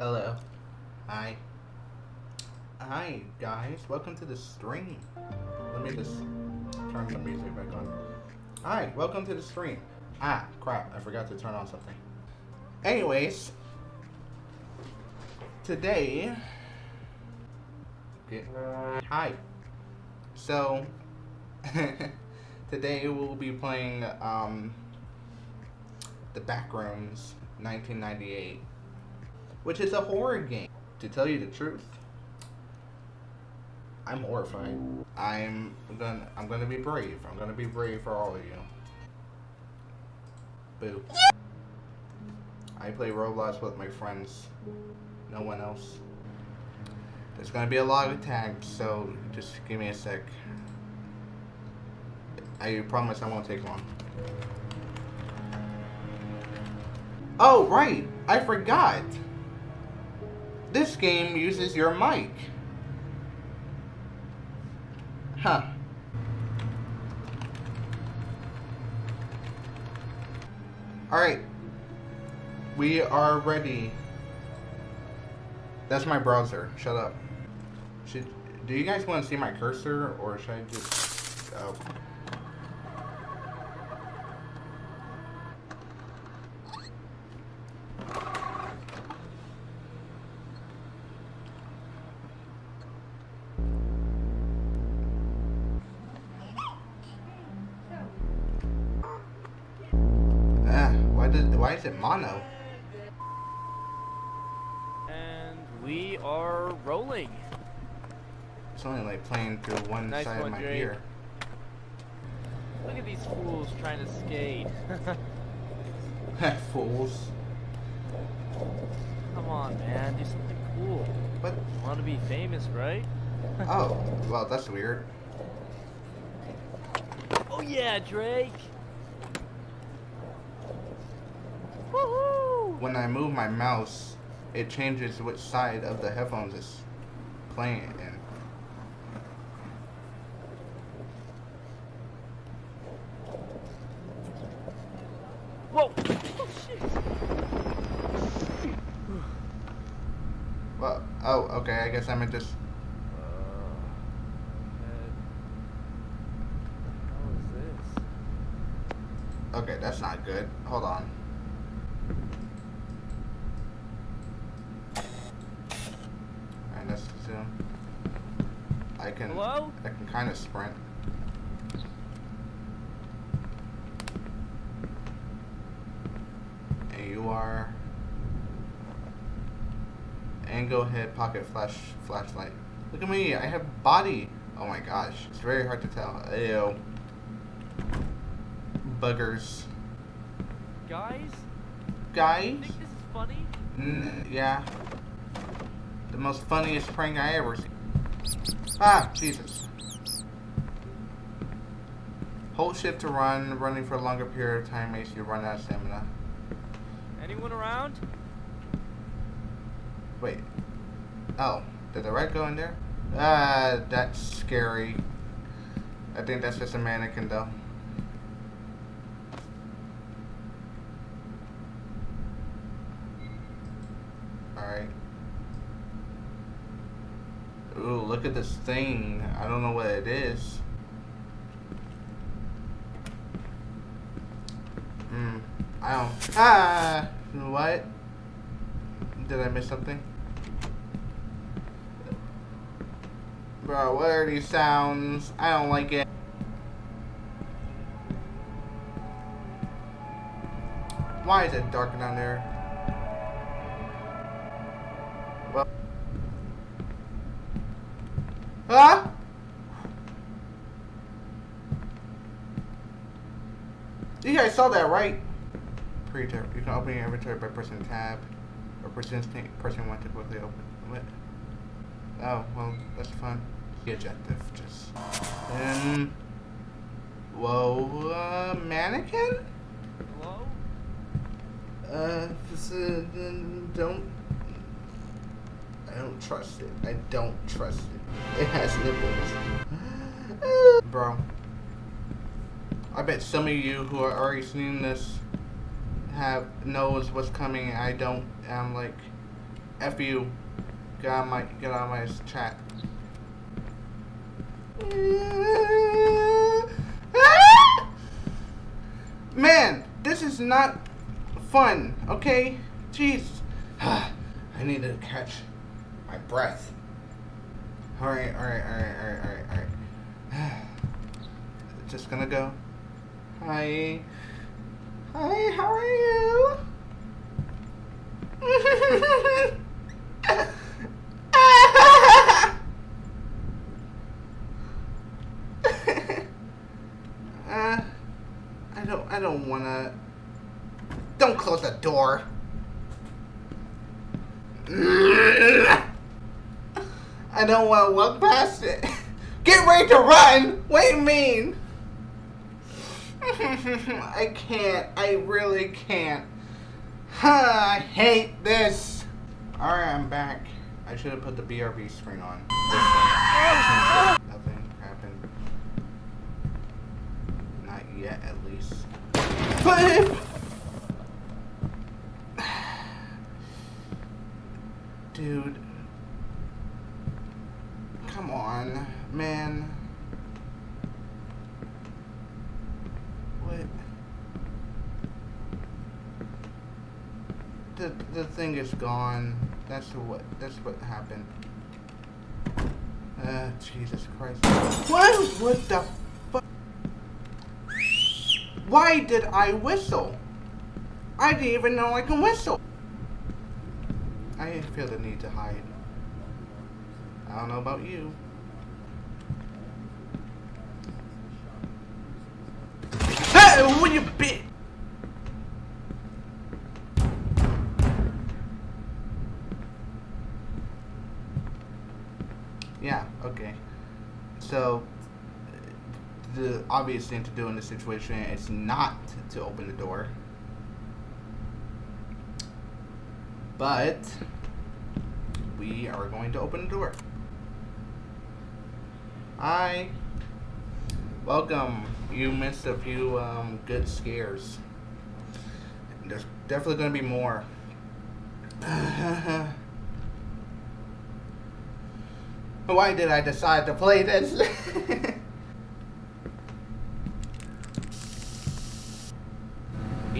Hello. Hi. Hi, guys. Welcome to the stream. Let me just turn the music back on. Hi, welcome to the stream. Ah, crap. I forgot to turn on something. Anyways, today. Hi. So, today we'll be playing um, The Backrooms 1998 which is a horror game. To tell you the truth, I'm horrified. I'm gonna I'm gonna be brave. I'm gonna be brave for all of you. Boo. I play Roblox with my friends. No one else. There's gonna be a lot of tags, so just give me a sec. I promise I won't take long. Oh, right! I forgot! This game uses your mic. Huh. Alright. We are ready. That's my browser. Shut up. Should do you guys want to see my cursor or should I just oh. Ah, why is it mono? And we are rolling. It's only like playing through one Nice side one, of my Drake. ear. Look at these fools trying to skate. Fools. Come on, man, do something cool. What? Want to be famous, right? Oh, well, that's weird. Oh yeah, Drake. When I move my mouse, it changes which side of the headphones it's playing in. Whoa! Oh shit! Well, oh, okay, I guess I'm just. Uh, How is this? Okay, that's not good. Hold on. Alright, let's zoom. I can. Hello? I can kind of sprint. And you are. Angle head pocket flash flashlight. Look at me, I have body. Oh my gosh, it's very hard to tell. Ew. Buggers. Guys, Guys? think this is funny? Yeah. The most funniest prank I ever seen. Ah, Jesus. Hold shift to run. Running for a longer period of time makes you run out of stamina. Anyone around? Wait. Oh, did the red go in there? Ah, that's scary. I think that's just a mannequin though. Alright. Ooh, look at this thing. I don't know what it is. Hmm. I don't. Ah! What? Did I miss something? Bro, what are these sounds? I don't like it. Why is it dark down there? Well. Huh? You guys saw that, right? Pre-tab. You can open your inventory by pressing tab or pressing pressing one to quickly open. What? Oh, well, that's fun. The objective, just. Um. Whoa, uh, mannequin? Hello? Uh, this, uh, don't. I don't trust it. I don't trust it. It has nipples. Bro. I bet some of you who are already seeing this have knows what's coming. I don't. I'm like, F you. Get on my get on my chat. Man, this is not fun, okay? Jeez. I need to catch my breath. Alright, alright, alright, alright, alright, alright. Just gonna go. Hi. Hi, how are you? uh, I don't, I don't wanna. Don't close the door. I don't wanna walk past it. Get ready to run. What do you mean? I can't. I really can't. I hate this. Alright, I'm back. I should have put the BRB screen on. Nothing happened. Not yet, at least. But Dude. Come on, man. What? The the thing is gone. That's what that's what happened. Uh, Jesus Christ. What? What the? Why did I whistle? I didn't even know I can whistle. I didn't feel the need to hide. I don't know about you. Hey, what you bit? Yeah, okay. So, obvious thing to do in this situation is not to open the door. But, we are going to open the door. Hi. Welcome. You missed a few um, good scares. There's definitely going to be more. Why did I decide to play this?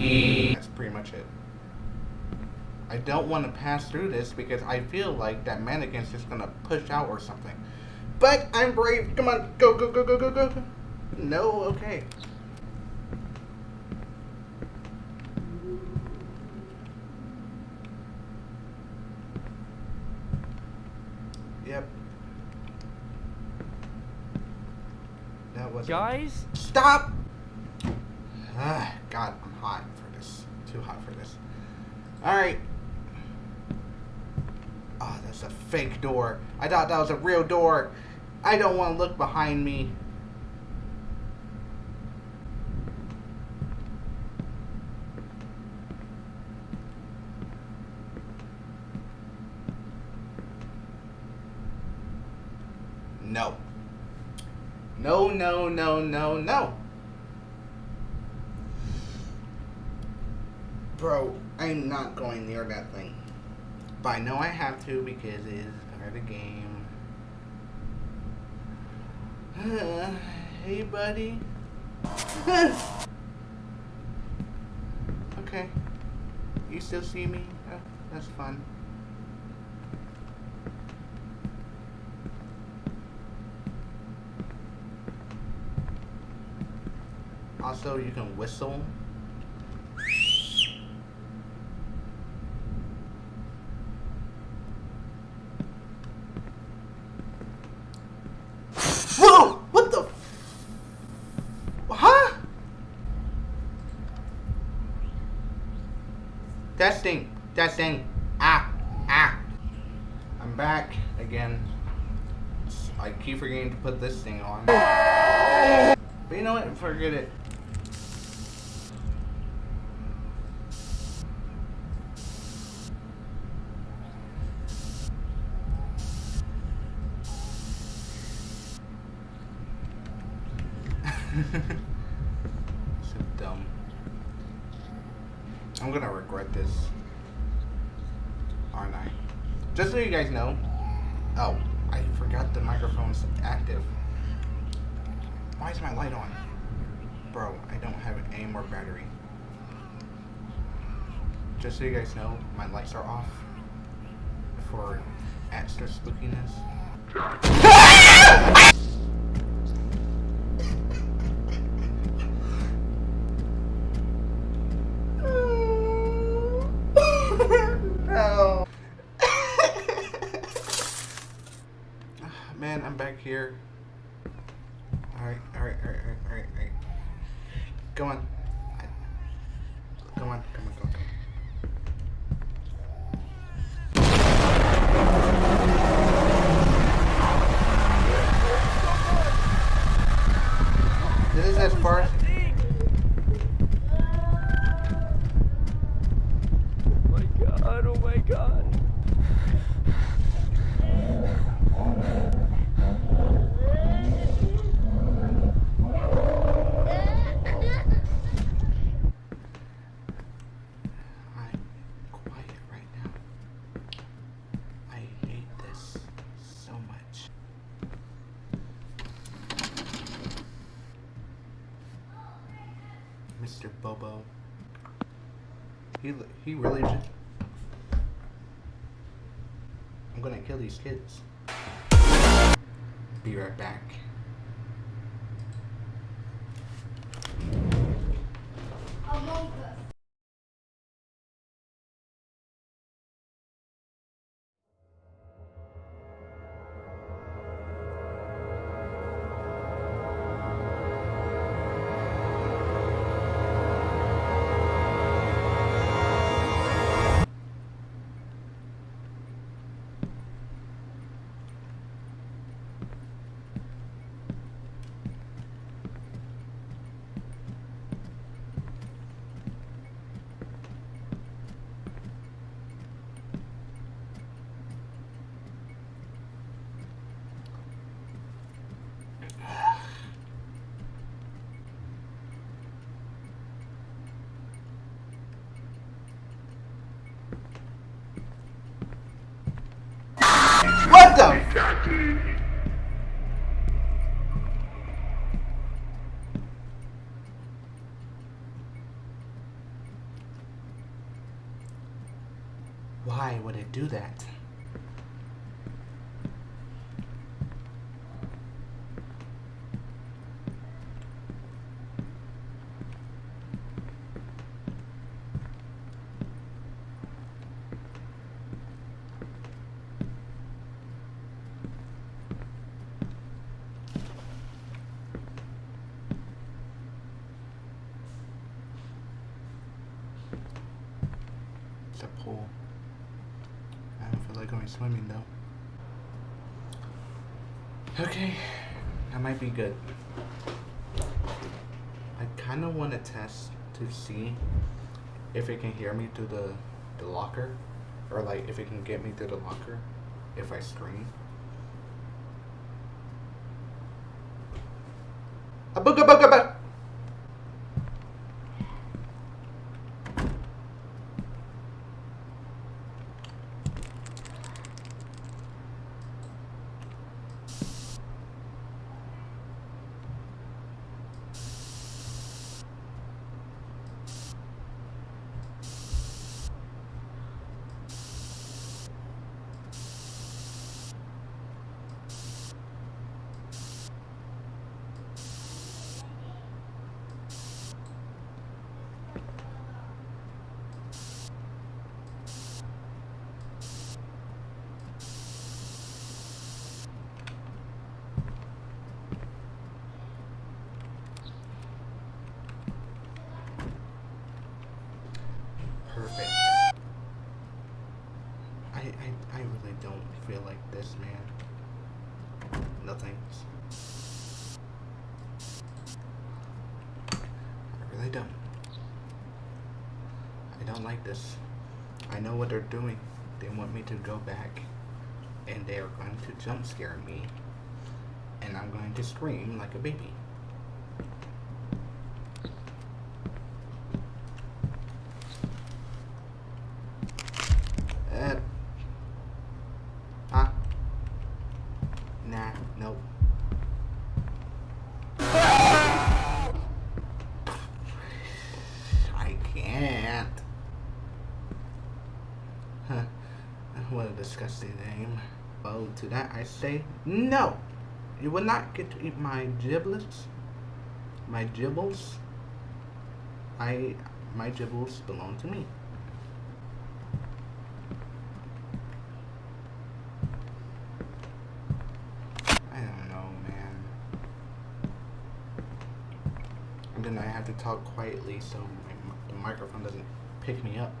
That's pretty much it. I don't want to pass through this because I feel like that mannequin's just gonna push out or something. But I'm brave. Come on, go, go, go, go, go, go. No, okay. Yep. That was Guys? Stop! Ah, God, I'm hot for this. Too hot for this. Alright. Oh, ah, that's a fake door. I thought that was a real door. I don't want to look behind me. No. No, no, no, no, no. Bro, I'm not going near that thing. But I know I have to because it is part of the game. hey, buddy. okay. You still see me? Uh, that's fun. Also, you can whistle. Whoa! What the? Huh? Testing. Ah. Ah. I'm back again. I keep forgetting to put this thing on. But you know what? Forget it. so dumb. I'm gonna regret this, aren't I? Just so you guys know. Oh, I forgot the microphone's active. Why is my light on? Bro, I don't have any more battery. Just so you guys know, my lights are off for extra spookiness. Ah! no. Man, I'm back here. Alright, alright, alright, alright, alright, alright. Go on. Come on, come on, come on, come on. This is as far as Oh my god, oh my god. I'm quiet right now. I hate this so much. Mr. Bobo. He he really just. I'm gonna kill these kids. Be right back. Swimming though. Okay, that might be good. I kind of want to test to see if it can hear me through the, the locker, or like if it can get me through the locker if I scream. I, I, really don't feel like this, man. No thanks. I really don't. I don't like this. I know what they're doing. They want me to go back and they are going to jump scare me and I'm going to scream like a baby. Disgusting name. Well, to that I say, no! You will not get to eat my giblets. My gibbles. I, my gibbles belong to me. I don't know, man. And then I have to talk quietly so my, the microphone doesn't pick me up.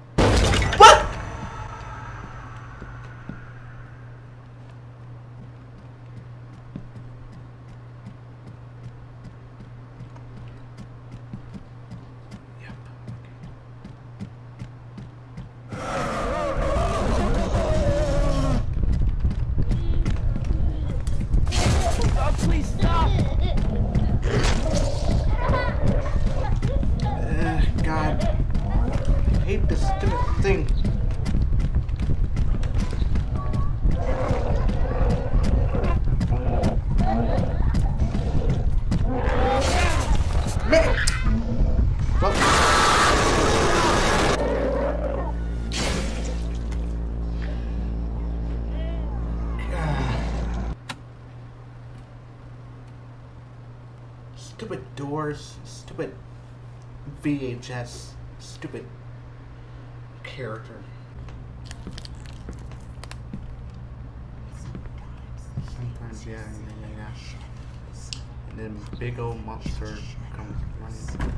VHS, stupid character. Sometimes, yeah, yeah, yeah, yeah. And then big old monster comes running.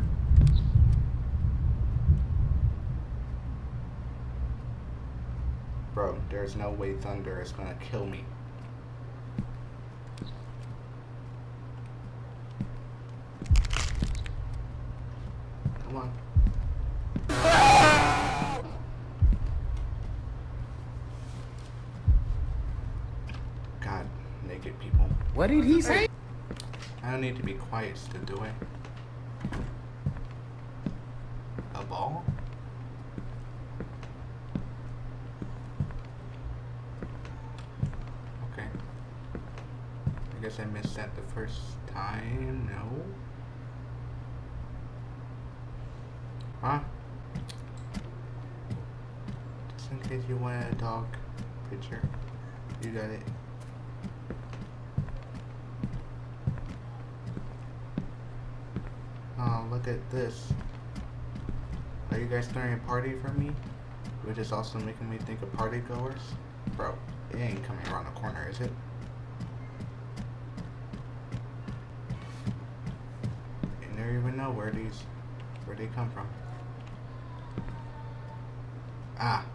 Bro, there's no way Thunder is gonna kill me. Come on. God, naked people. What did he say? I don't need to be quiet still, do I? A ball? Okay. I guess I missed that the first time. No? Huh? Just in case you want a dog picture. You got it. Oh, look at this. Are you guys throwing a party for me? Which is also making me think of party goers? Bro, it ain't coming around the corner, is it? You never even know where these, where they come from. Ah.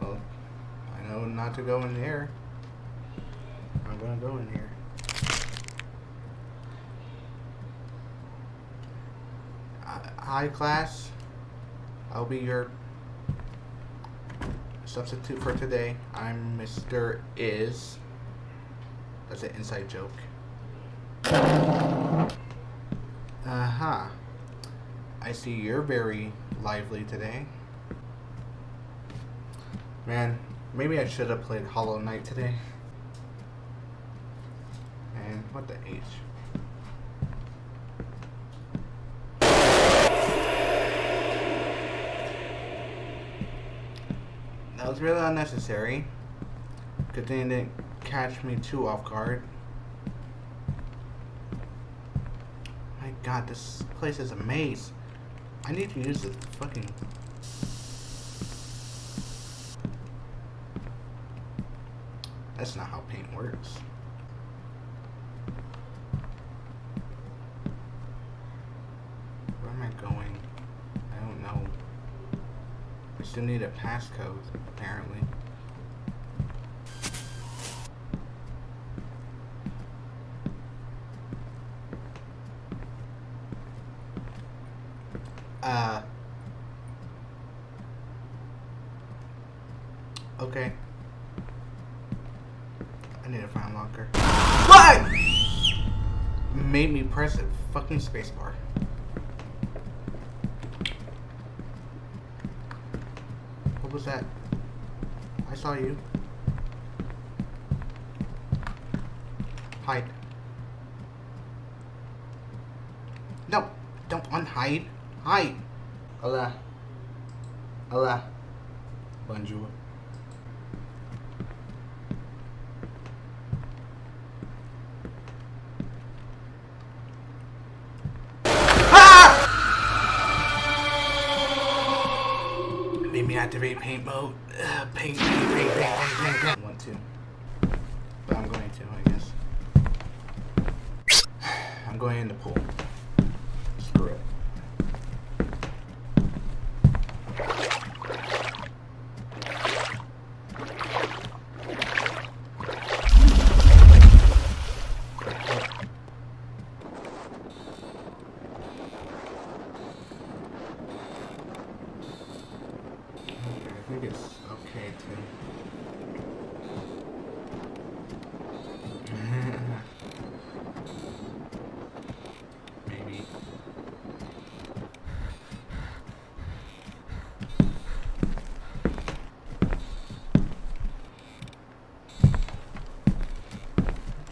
Well, I know not to go in there. I'm gonna go in here. Uh, Hi, class. I'll be your substitute for today. I'm Mr. Is. That's an inside joke. Uh huh. I see you're very lively today. Man, maybe I should have played Hollow Knight today. And what the H? That was really unnecessary. Good thing didn't catch me too off guard. My god, this place is a maze. I need to use the fucking... That's not how paint works. Where am I going? I don't know. I still need a passcode, apparently. Uh. Okay. I need a find locker. What? Made me press a fucking spacebar. Was that? I saw you. Hide. No, don't unhide. Hide. Allah. Allah. Bonjour. Deactivate paint. Uh, paint, paint, paint, paint, paint, paint, paint. Want to. But I'm going to, I guess. I'm going in the pool. Screw it. Okay, I think it's okay to. Maybe.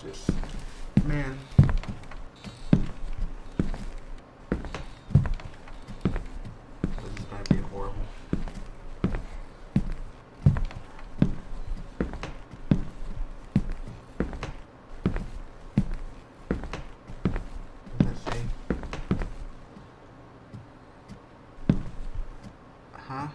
Just, man. This is gonna be horrible. What does that say? Huh?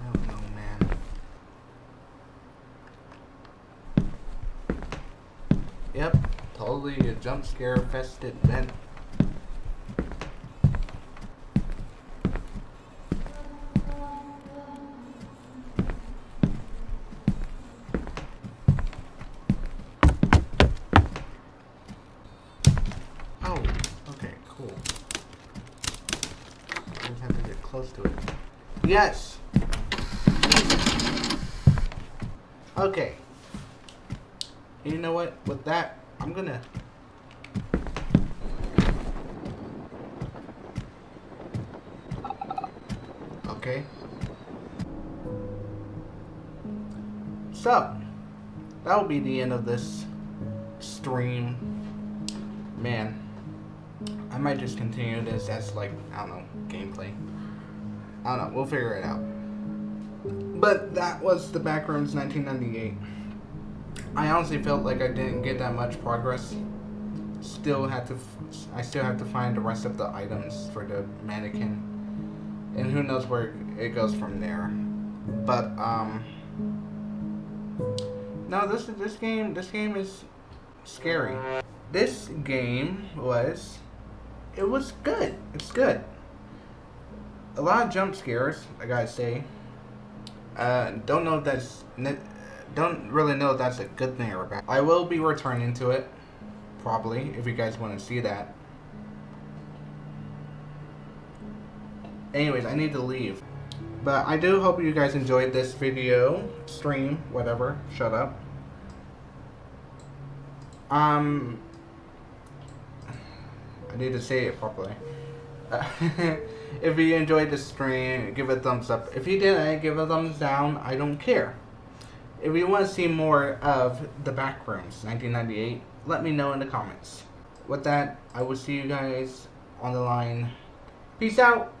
I don't know, man. Yep, totally a jump scare fested event. Oh, okay, cool. Have to get close to it. Yes! Okay. You know what? With that, I'm gonna. Okay. So, that will be the end of this stream. Man, I might just continue this as like I don't know gameplay. I don't know. We'll figure it out. But that was the Backrooms 1998. I honestly felt like I didn't get that much progress. Still had to. I still have to find the rest of the items for the mannequin, and who knows where it goes from there. But um. No, this this game this game is scary. This game was it was good. It's good. A lot of jump scares, I gotta say. Uh, don't know if that's don't really know if that's a good thing or bad. I will be returning to it, probably if you guys want to see that. Anyways, I need to leave. But I do hope you guys enjoyed this video, stream, whatever. Shut up. Um, I need to say it properly. If you enjoyed the stream, give it a thumbs up. If you didn't, give a thumbs down. I don't care. If you want to see more of the Backrooms 1998, let me know in the comments. With that, I will see you guys on the line. Peace out.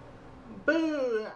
Boo!